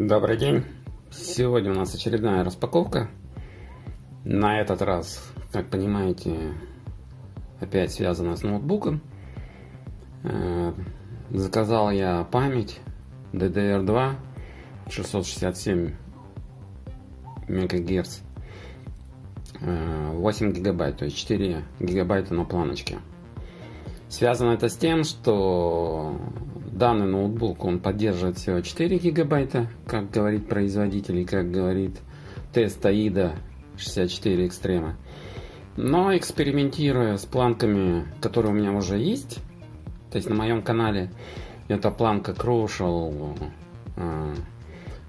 Добрый день! Сегодня у нас очередная распаковка. На этот раз, как понимаете, опять связана с ноутбуком. Э, заказал я память DDR2 667 МГц 8 гигабайт, то есть 4 гигабайта на планочке. Связано это с тем, что данный ноутбук, он поддерживает всего 4 гигабайта, как говорит производитель и как говорит тест AIDA 64 Extreme. Но экспериментируя с планками, которые у меня уже есть, то есть на моем канале, это планка Crucial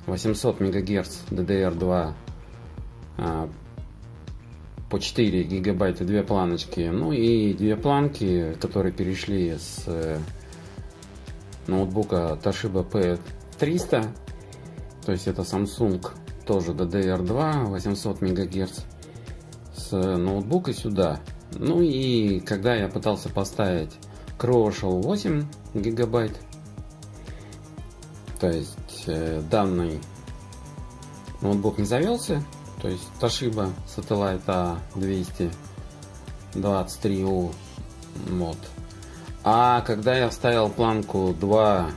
800 МГц DDR2 по 4 гигабайта две планочки. Ну и две планки, которые перешли с э, ноутбука Toshiba P300. То есть это Samsung тоже DDR2 800 МГц с ноутбука сюда. Ну и когда я пытался поставить Crucial 8 гигабайт, то есть э, данный ноутбук не завелся, то есть Toshiba Satellite A223U мод. А когда я вставил планку 2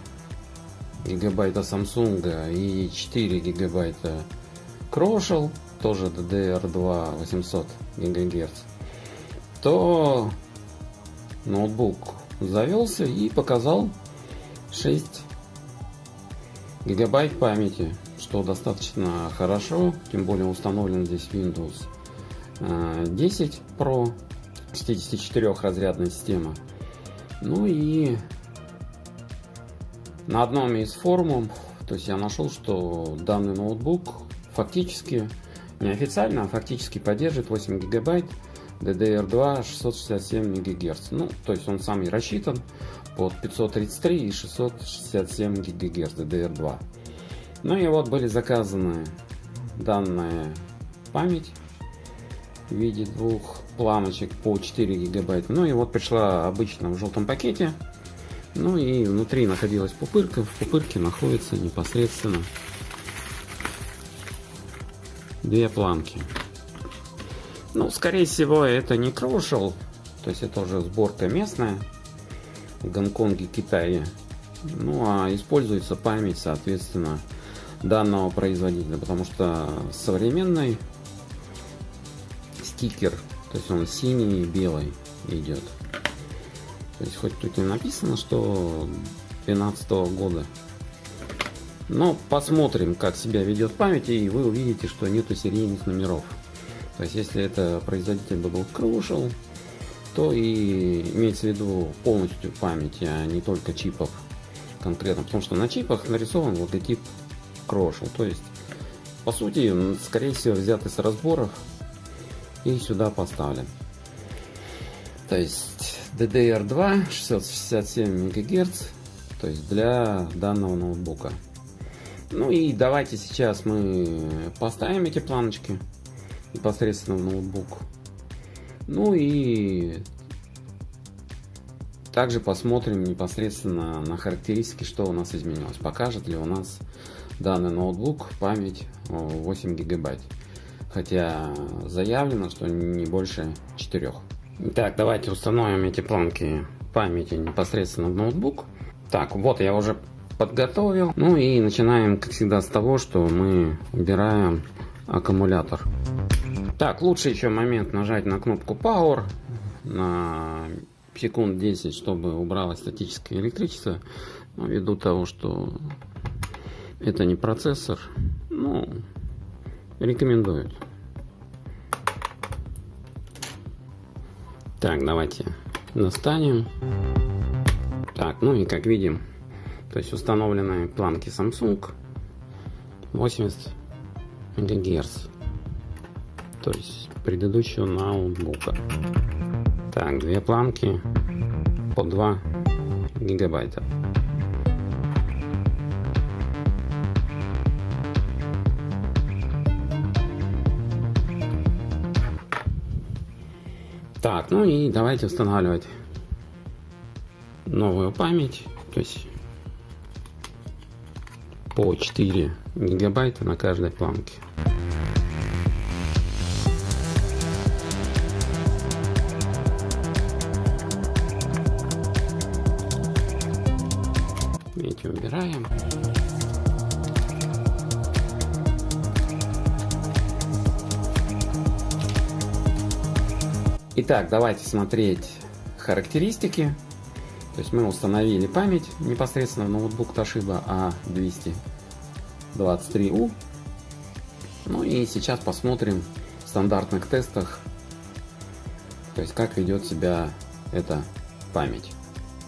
гигабайта Samsung и 4 гигабайта Crucial, тоже DDR2 800 ГГц, то ноутбук завелся и показал 6 гигабайт памяти что достаточно хорошо, тем более установлен здесь Windows 10 э, Pro, 64 разрядная система. Ну и на одном из форумов, то есть я нашел, что данный ноутбук фактически, неофициально, а фактически поддерживает 8 гигабайт DDR2 667 МГц. Ну, то есть он сам и рассчитан под 533 и 667 ГГц DDR2. Ну и вот были заказаны данная память в виде двух планочек по 4 гигабайта. Ну и вот пришла обычно в желтом пакете. Ну и внутри находилась пупырка. В пупырке находится непосредственно две планки. Ну, скорее всего, это не Crucial. То есть это уже сборка местная в Гонконге, Китае. Ну, а используется память, соответственно, данного производителя, потому что современный стикер, то есть он синий и белый идет. То есть хоть тут и написано, что 2012 года. Но посмотрим, как себя ведет память, и вы увидите, что нету серийных номеров. То есть если это производитель бы был Crucial, то и имеется в виду полностью памяти, а не только чипов конкретно. Потому что на чипах нарисован логотип крошил. То есть, по сути, скорее всего, взят из разборов и сюда поставлен. То есть DDR2 667 МГц, то есть для данного ноутбука. Ну и давайте сейчас мы поставим эти планочки непосредственно в ноутбук. Ну и также посмотрим непосредственно на характеристики, что у нас изменилось. Покажет ли у нас данный ноутбук память 8 гигабайт. Хотя заявлено, что не больше 4. Так, давайте установим эти планки памяти непосредственно в ноутбук. Так, вот я уже подготовил. Ну и начинаем, как всегда, с того, что мы убираем аккумулятор. Так, лучше еще момент нажать на кнопку Power на секунд 10, чтобы убралось статическое электричество. Ну, ввиду того, что это не процессор, ну, рекомендуют. Так, давайте достанем. Так, ну и как видим, то есть установленные планки Samsung 80 МГц. То есть предыдущего ноутбука. Так, две планки по 2 гигабайта. Так, ну и давайте устанавливать новую память. То есть по 4 гигабайта на каждой планке. Эти убираем. Итак, давайте смотреть характеристики. То есть мы установили память непосредственно в ноутбук Toshiba A223U. Ну и сейчас посмотрим в стандартных тестах, то есть как ведет себя эта память.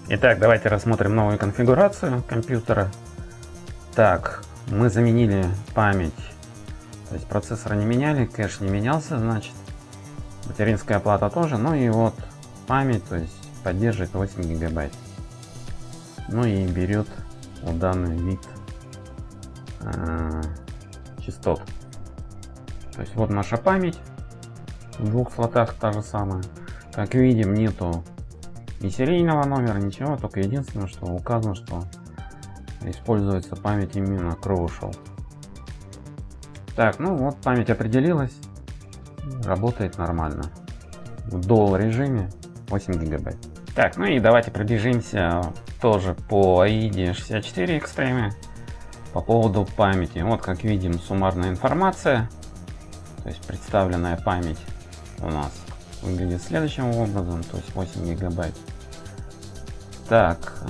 Итак, давайте рассмотрим новую конфигурацию компьютера. Так, мы заменили память, то есть процессор не меняли, кэш не менялся, значит. Материнская плата тоже, ну и вот память, то есть поддерживает 8 гигабайт. Ну и берет вот данный вид э, частот. То есть вот наша память. В двух слотах та же самая. Как видим, нету ни серийного номера, ничего, только единственное, что указано, что используется память именно Crucial. Так, ну вот память определилась, работает нормально. В Dual режиме 8 гигабайт. Так, ну и давайте пробежимся тоже по AID 64 Extreme по поводу памяти. Вот как видим суммарная информация, то есть представленная память у нас выглядит следующим образом, то есть 8 гигабайт. Так,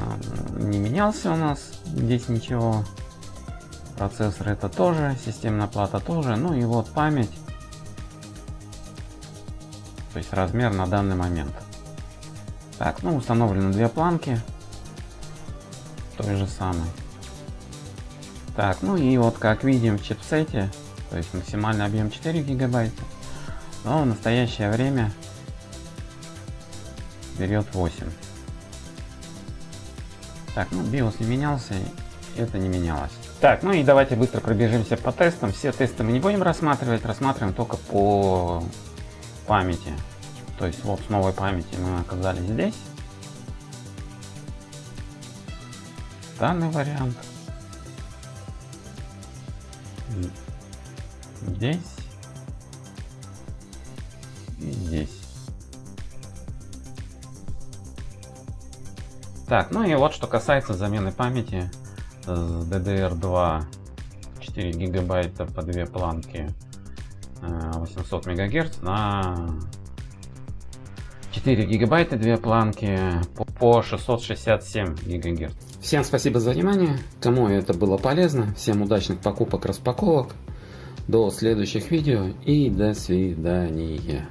не менялся у нас здесь ничего. Процессор это тоже, системная плата тоже. Ну и вот память. То есть размер на данный момент. Так, ну установлены две планки. Той же самой. Так, ну и вот как видим в чипсете, то есть максимальный объем 4 гигабайта, но в настоящее время берет 8. Так, ну BIOS не менялся, это не менялось. Так, ну и давайте быстро пробежимся по тестам. Все тесты мы не будем рассматривать, рассматриваем только по памяти. То есть вот с новой памяти мы оказались здесь. Данный вариант. Здесь. И здесь. Так, ну и вот что касается замены памяти с DDR2 4 гигабайта по две планки 800 э, мегагерц на 4 гигабайта, две планки по 667 гигагерц. Всем спасибо за внимание. Кому это было полезно, всем удачных покупок, распаковок. До следующих видео и до свидания.